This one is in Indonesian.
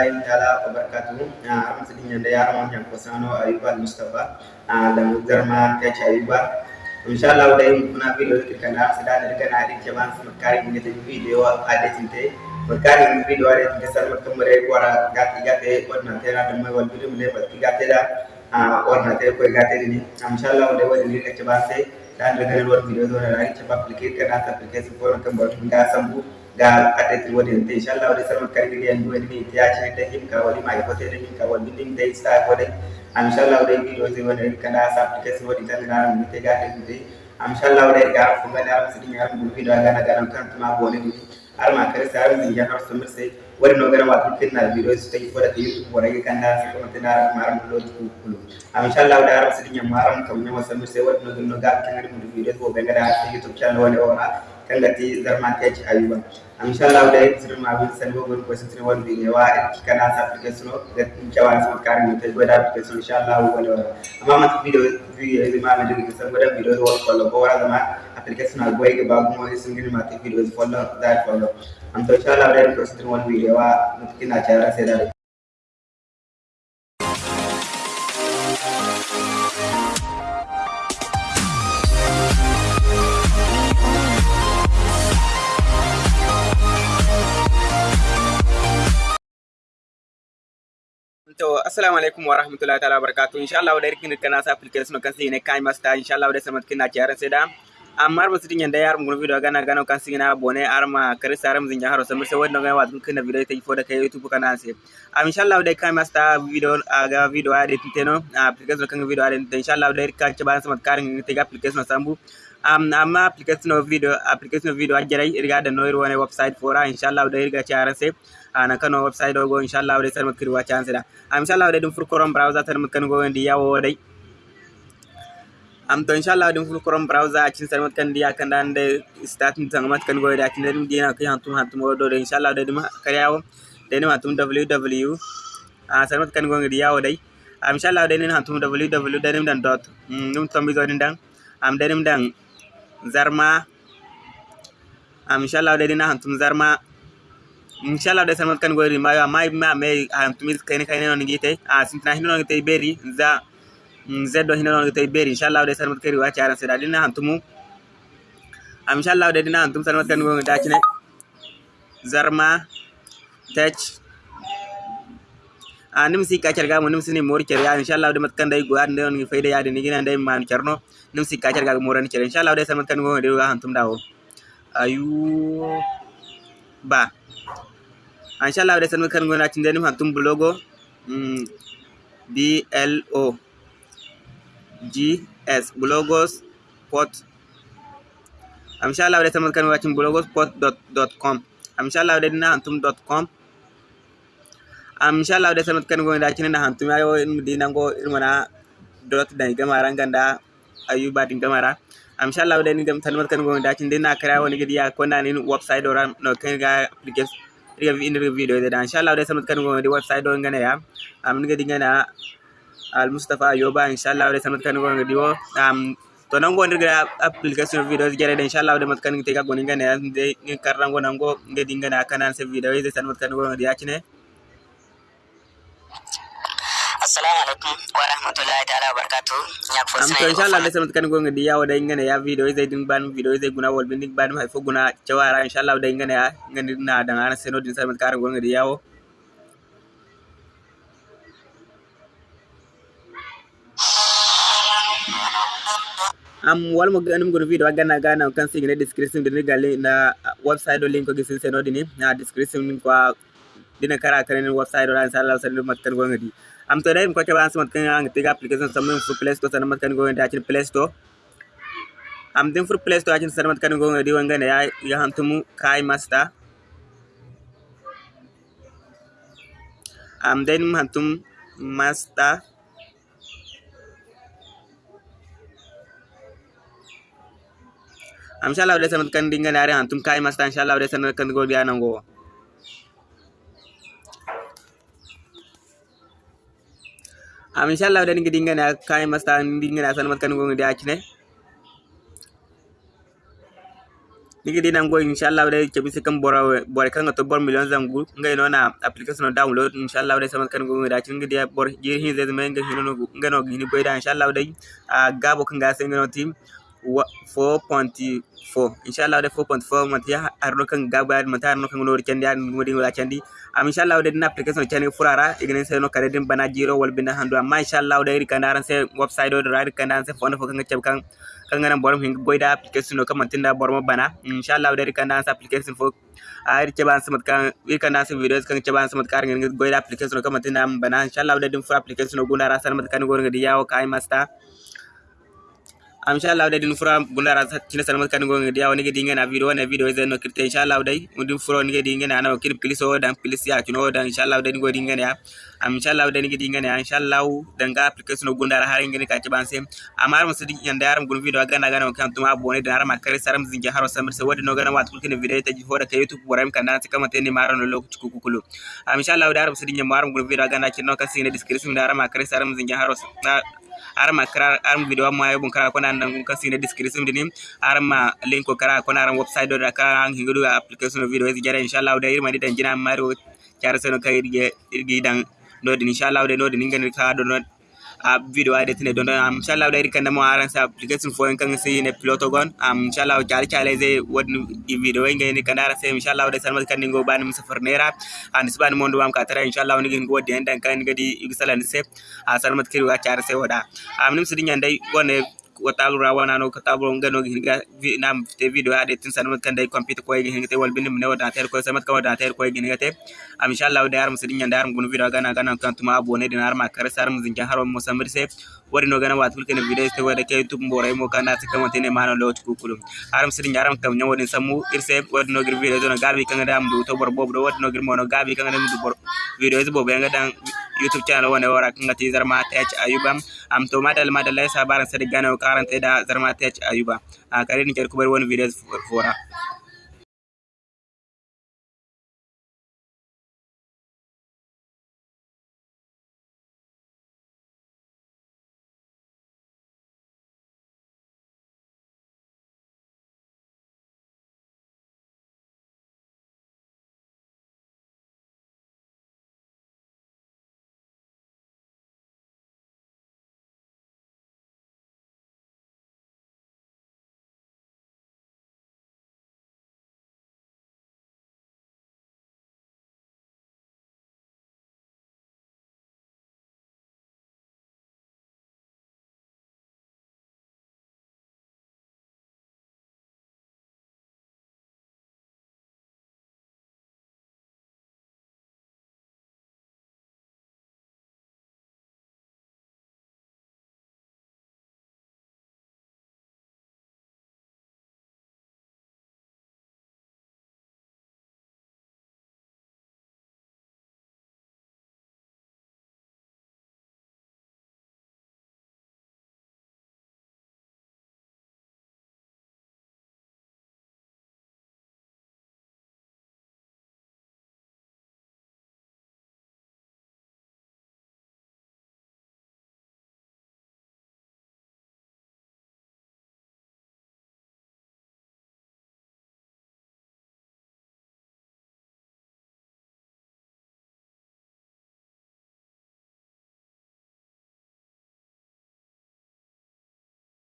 warahmatullahi taala wabarakatuh am sidin yanda ya amon yan kosano ayuba mustafa dan garma ta ci ayuba inshallah dai kuna video kana sada da kana din ke ban su kari ne ta video a da tinte makari video da ta sar mutum mare wara gati gati wannan tana da mai wal video ne ba gati da wannan ta ko gati ne inshallah dai wani ne ke ba sai dan da ganin wani video da rai ce ba application kana ta application ko kan ba tun da sambu ga kadati wadi inte inshallah wadi sarma kari gidi en duwe ni tiya chine te him ka wadi mai kote ni ka wadi ning te sta wadi inshallah wadi video zi wadi kana sa application wadi tan na mi te ga te inshallah wadi ga funga na sidi ngar mu video ga na ga kan tuma bone ni arma kare sa arma ya har sumir sai wadi no gara wa tin na video su tai wadi te youtube wadi kan da su kuma tana mar mu lo ku kulu inshallah wadi arma sidi nyam maram kam nyama sumir sai wadi no no ga kan mu video ko be ga da youtube channel wadi ora kangati zarma teach ayuba inshallah da sir ma bin san go gon ko sir won bi wa kana sa application ga jawan sa kar ni te goda application inshallah wala amma ma video video e ma ma digi san goda video wo follow ko wala ma application al boy ga ba mo sun gini ma te video follow that follow am to inshallah da ko sir won video wa to assalamu alaikum wa rahmatullahi ta'ala barakatuh. Insha Allah da rikin kana sa application kan sai ne kai masta. Insha Allah da samat kina kiyaran sai da. Amma ba sitin yanda yar mun video gana gana kan sai na bone arma kare saram zin jaharo sai sai wannan ga wadun kana video ta ifo da kai youtube kana sai am insha Allah kai video aga video ade titeno application kan video ade insha Allah da rikka ke ban samat karin ta application sambu um, amma application video application video ajjara irga da noir website fora inshallah da irga charan se. Ana kano website go inshallah da sarmat kiri wa chance da am inshallah da dum fur chrome browser tan kan go ndi yawo dai am to inshallah dum fur chrome browser cin sarmat kan dia kan dan de start min tan mat kan go da cin dum dina kan hantum hantum do do inshallah da dum karyawo da ni matum www a sarmat kan go ndi yawo dai am inshallah da ni hantum www nim dan dot dum tambi zo dan am da nim dan zarma am inshallah da dina hantum zarma inshallah da sanmat kan gori ma mai ma me hantum kayne kayne non ngite a sintina hino non ngite beri za zedo hino non ngite beri inshallah da sanmat kari wa charan se da dina hantumu. Am inshallah dina hantum sanmat kan gori da kine zarma tech. A nim si ka carga mo nim sini mor cer ya. Inshallah de mat kan day go ande on fayda ya de ni gina day man cerno nim si ka carga mo ran cer inshallah de samat kan go de ga hantum dawo ayu ba. Inshallah de samat kan go na tin de nim hantum blogo. Mm, b l o g s blogos pot. Inshallah de samat kan go tin blogos pot dot dot com. Inshallah de dina hantum dot com. Am inshallah da samat kan gonda kinin da hantum ayo in dina go irmana dot da gamara ganda ayuba din gamara am inshallah da ni gam tanmat kan gonda kin dina kara wani gidi ya kona ni website do ran no kan ga application riga in video da inshallah da samat kan gonda website do ngana ya. Am ni gidi ngana al mustafa ayuba inshallah da samat kan gonda diwo am to nan go ndirga application video jere da inshallah da mat kan te ga goni ya de karrango nango ngedi ngana kanan se video de samat kan gonda ya kine assalamu alaikum wa rahmatullahi ta'ala wa barakatuh nyak fo am to inshallah da samat kan gonga di yawo da ngane ya video zai din ban video zai guna wal bin ban mai fo guna jawara inshallah da ngane ya. Ngani na da ngana seno din samat kan gonga di yawo am wal mo ganum gono video ganna gana kan sing ne description din galle na website do link ko gisin seno din na description ko dina kara kare website do ran sallallahu alaihi wasallam kan gonga di. Am to dai ko ke ban samat kan ang tiga application samun fu play store samat kan go da cin play store. Am din fu play store cin samat kan go di wanga ya ya hantumu kai master. Am den hantum master. Am inshallah da samat kan dinga ne hantum kai master inshallah da samat kan go dia nan go am inshallah da ngi dinga na kai masta dinga na san mat kan go ngi akine nigi dinan go inshallah dai ke bisi kan bora bora kan to bor million zangu ngai no na application download. Inshallah dai sama kan go da cin gidi bor jir hin zai zama ngai hino ngai no gini boy da inshallah dai a gabo kan ga sai ngai no team 4.4 inshallah dai 4.4 man ya arno kan gaba man ta arno kan no candi an ngodi ngala candi am inshallah dai na application candi furara ignen sai no kare din bana jiro wal binda hando amma inshallah dai rikandaran sai website do da rikandaran sai fono kan ngacab kan kangana borom hinga goyda application no kamantinda borom bana inshallah dari kanda sa application fo ari ceban samat kan kanda sa videos kan ceban samat kar ngi goyda application no kamantinda bana inshallah dari dum fo application no gunda rasan mat kan gor ngi yawo kay masta am inshallah dai din fura gunda rasa tina salmat kan go ngi yawo ngi dinga na video na video zeno kirte inshallah dai mudin furo ngi dinga na na kir please o dan please ya kino dan inshallah dai go dinga ya. Am inshallah dai ngi dinga ya. Inshallah dan ga application no gunda har ngi ka ci ban sem amar musu din yanda yaram gun video gana gana kan tuma abone da har ma kare saram zinge haro samir se wadi no gana wat kulkin video ta ji hoda ka youtube boram kan dan kama tene maro no lokaci ku kukulu. Am inshallah dai musu din yamaram gun video gana kin no ka sine description da har ma kare saram zinge haro arma kara arm video ma yobun kara kona nan kun kasi na description dinim arma link ko kara kona ran website do kara an hingudu application video is jara inshallah da irma didan jina maro cara seno kai irge irge dan do din inshallah de no din ngani ka do video ade tine don am inshallah da irkan mo aran sa application fo kan sai ne piloto gon. Am inshallah jari chale zai wodni video ngai ni kanara sai inshallah da salmat kan ningo ban mu safar nera an sban mondo am ka tara inshallah ni ngi den dan kan ngadi igsalan se a salmat kiri wa chara sai wada. Am nim sidin yandai gonne watalu rawana no katabu ngano hinga nam te video ade tin sanmat kan dai computer ko hinga te wal binim ne wada ter ko samat ka wada ter ko hinga te. Am inshallah da aram sidin yanda aram gun video gana gana kan tuma abone din arma kar saram zinja haro mo samir se. Wari no gana watul ken video te wada ke youtube mbore mo kana te kamate ne mano lo ku kulum aram sidin aram kam nyawo din samu irse wadi no gir video do gabi kan da am du to bor bob do wadi no gir mo no gabi kan da du bor video is bob nga dan youtube channel wona wara kan ti zarma ta ayubam am to madal madal sa baran sadi gana karante da zarma ta ayuba. A kare ni ker kubar wani videos fora.